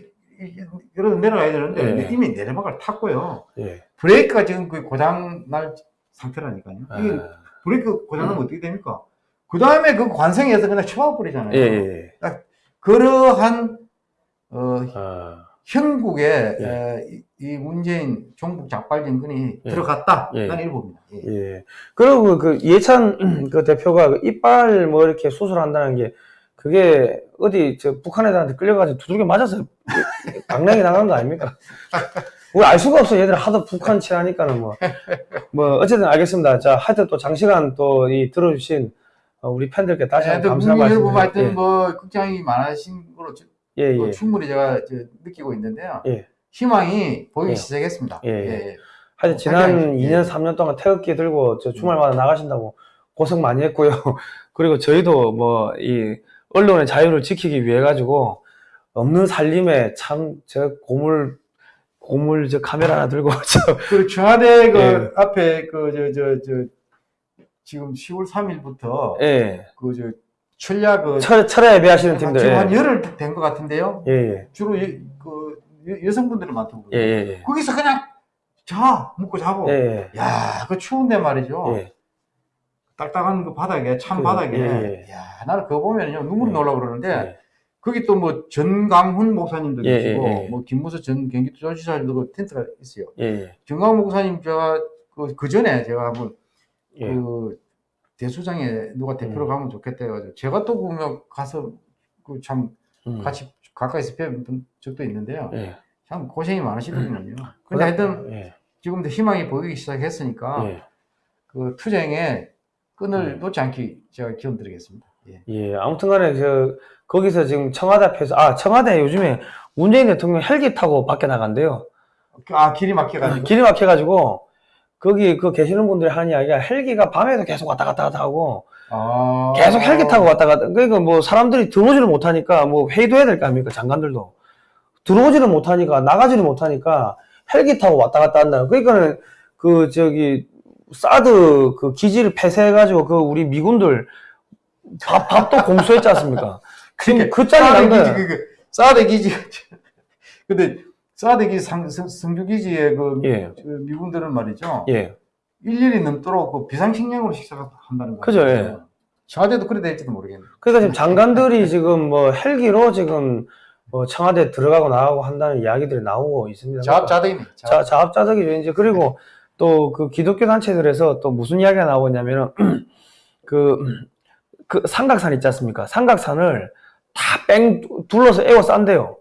이러고 내려가야 되는데 예. 이미 내리막을 탔고요. 예. 브레이크가 지금 거의 고장 날 상태라니까요. 이게 아, 브레이크 고장 나면 어떻게 됩니까? 그 다음에 그 관성에서 그냥 쳐버리잖아요. 예. 예. 그러한, 어, 아, 형국에 예. 에, 이, 이 문재인 종북 작발 정권이 예. 들어갔다. 예. 나는 이렇게 봅니다. 예. 예. 그리고 그 이해찬 그 대표가 그 이빨 뭐 이렇게 수술한다는 게 그게 어디 저 북한 애들한테 끌려가지고 두들겨 맞아서 강냉이 나간 거 아닙니까? 우리 알 수가 없어. 얘들 하도 북한 친하니까는 뭐. 뭐, 어쨌든 알겠습니다. 자, 하여튼 또 장시간 또 이 들어주신 어, 우리 팬들께 다시 한번 감사 국민 여러분 하여튼 뭐 걱정이 많으신 거로 저- 예, 뭐 예. 충분히 제가 저 느끼고 있는데요. 예. 희망이 보이기 예. 시작했습니다. 예, 예. 예. 하여튼 지난 하여튼, 예. 2년, 3년 동안 태극기 들고 저 주말마다 나가신다고 고생 많이 했고요. 그리고 저희도 뭐 이 언론의 자유를 지키기 위해 가지고 없는 살림에 참저 고물 고물 저 카메라 하나 들고 저그 청와대 그 예. 앞에 그 저 저 저 지금 10월 3일부터 예. 그저 그 철, 철야 예배하시는 지금 팀들. 한 예. 열흘 된 것 같은데요. 예, 예. 주로 여, 그 여- 여성분들이 많다고. 예, 예, 예. 거기서 그냥 자 묵고 자고. 예, 야, 그 추운데 말이죠. 예. 예. 딱딱한 그 바닥에 찬 그, 바닥에. 예, 예. 야, 나는 그거 보면요 눈물이 예. 나려고 그러는데 예. 거기 또 뭐 전강훈 목사님도 예, 계시고 예, 예. 뭐 김무수 전 경기도지사님도 그 텐트가 있어요. 예, 예. 정강훈 목사님 제가 그, 그 전에 제가 한번 예. 그 대수장에 누가 대표로 음. 가면 좋겠다 해가지고 제가 또 보면 가서 그참 음. 같이 가까이서 뵌 적도 있는데요. 예. 참 고생이 많으시더군요. 근데 하여튼 예. 지금도 희망이 보이기 시작했으니까 예. 그 투쟁에 끈을 음. 놓지 않기 제가 기원 드리겠습니다. 예. 예, 아무튼 간에 그, 거기서 지금 청와대 앞에서, 아, 청와대 요즘에 문재인 대통령 헬기 타고 밖에 나간대요. 아 길이 막혀가지고 길이 막혀가지고, 거기 그 계시는 분들이 하는 이야기가 헬기가 밤에도 계속 왔다 갔다 갔다 하고, 아... 계속 헬기 타고 왔다 갔다. 그러니까 뭐 사람들이 들어오지를 못하니까 뭐 회의도 해야 될 거 아닙니까? 장관들도. 들어오지를 못하니까, 나가지를 못하니까 헬기 타고 왔다 갔다 한다. 그러니까는 그 저기, 사드 그 기지를 폐쇄해가지고 그 우리 미군들 밥, 밥도 공수했지 않습니까? 지금 그 짤이 난 사드 기지 거야. 그, 그 사드 기지 근데 사드 기지 상, 성, 성주 기지의 그, 예. 그 미군들은 말이죠. 예. 일일이 넘도록 그 비상식량으로 식사를 한다는 거예요. 그죠, 예. 청와대도 그래 될지도 모르겠네요. 그러니까 지금 장관들이 지금 뭐 헬기로 지금 뭐 청와대 들어가고 나가고 한다는 이야기들이 나오고 있습니다. 자업자득이네. 자, 자업자득이죠. 이제 그리고 또 그 기독교 단체들에서 또 무슨 이야기가 나오냐면은 그, 그 삼각산 있지 않습니까? 삼각산을 다 뺑 둘러서 에워 싼대요.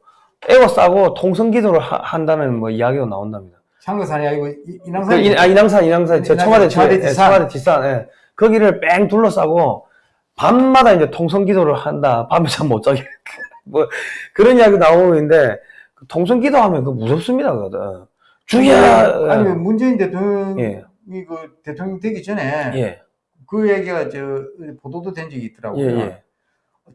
에워싸고 통성기도를 하- 한다는 뭐 이야기가 나온답니다. 상거산이 아니고 이- 그 인왕산. 인, 아, 인왕산, 인왕산, 저 청와대, 청와대 뒤에, 예, 뒷산. 청와대 뒷산, 예. 거기를 뺑 둘러싸고 밤마다 이제 통성기도를 한다. 밤에 잠 못 자게. 뭐, 그런 이야기 그 통성기도 하면 그 무섭습니다, 그거든. 주야! 아니 문재인 대통령이 예. 그 대통령 되기 전에 예, 그 얘기가 저 보도도 된 적이 예, 있더라고요. 예,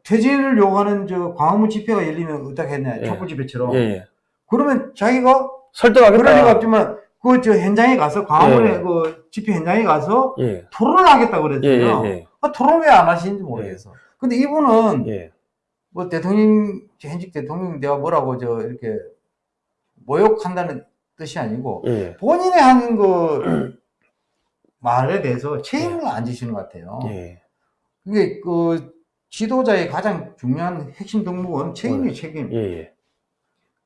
퇴진을 요구하는 저 광화문 집회가 열리면 어떻게 했냐 예. 촛불 집회처럼. 예, 예. 그러면 자기가 설득하겠다. 그럴 리가 없지만 그 저 현장에 가서 광화문에 예. 그 집회 현장에 가서 예, 토론을 하겠다 예, 그랬어요. 예, 아, 토론 왜 안 하시는지 모르겠어. 근데 이분은 예, 예. 뭐 대통령 현직 대통령 내가 뭐라고 저 이렇게 모욕한다는 뜻이 아니고 예, 본인이 하는 그 말에 대해서 책임을 안 지시는 것 같아요. 예, 그게 그 지도자의 가장 중요한 핵심 덕목은 책임이 책임. 예, 예,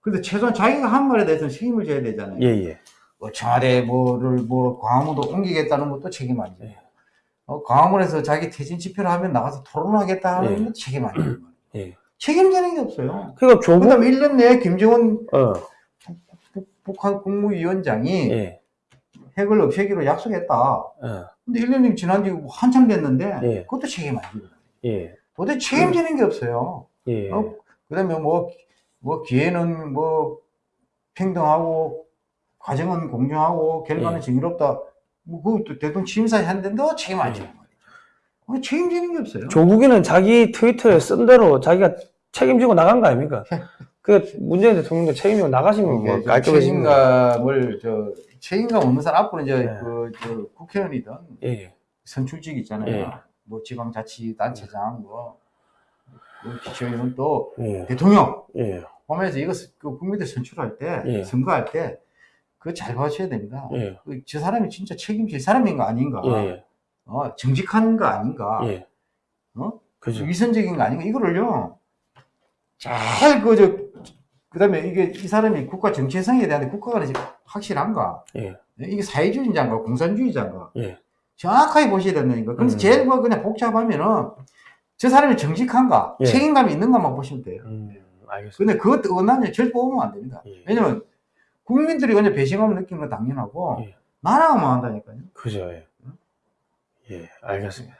근데 최소한 자기가 한 말에 대해서는 책임을 져야 되잖아요. 예, 예. 뭐 청와대 뭐를 뭐 광화문도 옮기겠다는 것도 책임 아니죠. 예. 어, 광화문에서 자기 퇴진 집회를 하면 나가서 토론하겠다 하는 예. 것도 책임 아니에요. 예. 책임지는 게 없어요. 그러니까 조국, 그다음 1년 내에 김정은 어, 북- 북한 국무위원장이 예, 핵을 없애기로 약속했다. 어, 근데 1년이 지난 지 한참 됐는데 예. 그것도 책임 아니에요. 예, 도대체 책임지는 게 없어요. 예, 어? 그다음에 뭐, 뭐 기회는 뭐 평등하고 과정은 공정하고 결과는 예. 정의롭다. 뭐 그것도 대통령 취임사에 했는데도 책임 안 지는 거예요. 어, 책임지는 게 없어요. 조국이는 자기 트위터에 쓴 대로 자기가 책임지고 나간 거 아닙니까? 그 문재인 대통령도 책임지고 나가시면 뭐 깔끔해집니다. 책임감을 저 책임감 없는 사람 앞으로 이제 네. 그, 저 국회의원이든 예, 예. 선출직 있잖아요. 예. 뭐 지방자치단체장 뭐, 뭐 기초의원 또 예, 대통령 예, 보면서 이거 스- 그 국민들 선출할 때 예. 선거할 때 그거 잘 봐줘야 됩니다. 예, 그 저 사람이 진짜 책임질 사람인가 아닌가, 예, 어, 정직한가 아닌가, 예. 어? 그죠. 위선적인가 아닌가 이거를요 잘 그저 그다음에 이게 이 사람이 국가 정체성에 대한 국가가 확실한가, 예, 이게 사회주의자인가 공산주의자인가 예, 정확하게 보셔야 된다니까. 그래서 음. 제일 뭐 그냥 복잡하면은 저 사람이 정직한가, 예. 책임감이 있는가만 보시면 돼요. 음, 알겠습니다. 근데 그것 어나면 절대 뽑으면 안 됩니다. 예. 왜냐면 국민들이 그냥 배신감을 느끼는 건 당연하고 예. 나라가만 한다니까요. 그죠. 예, 예, 알겠습니다.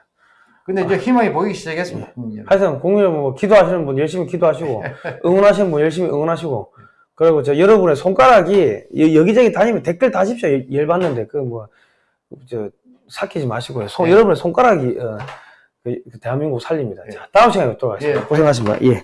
근데 이제 희망이 보이기 시작했습니다. 국민들은. 하여튼 공유를 뭐 기도하시는 분 열심히 기도하시고 응원하시는 분 열심히 응원하시고 그리고 저 여러분의 손가락이 여- 여기저기 다니면 댓글 다십시오 열- 열받는데 그 뭐 저 삭히지 마시고요 손, 네. 여러분의 손가락이 어, 그- 그 대한민국 살립니다 네. 자 다음 시간에 뵙도록 하겠습니다 예. 고생하셨습니다 예.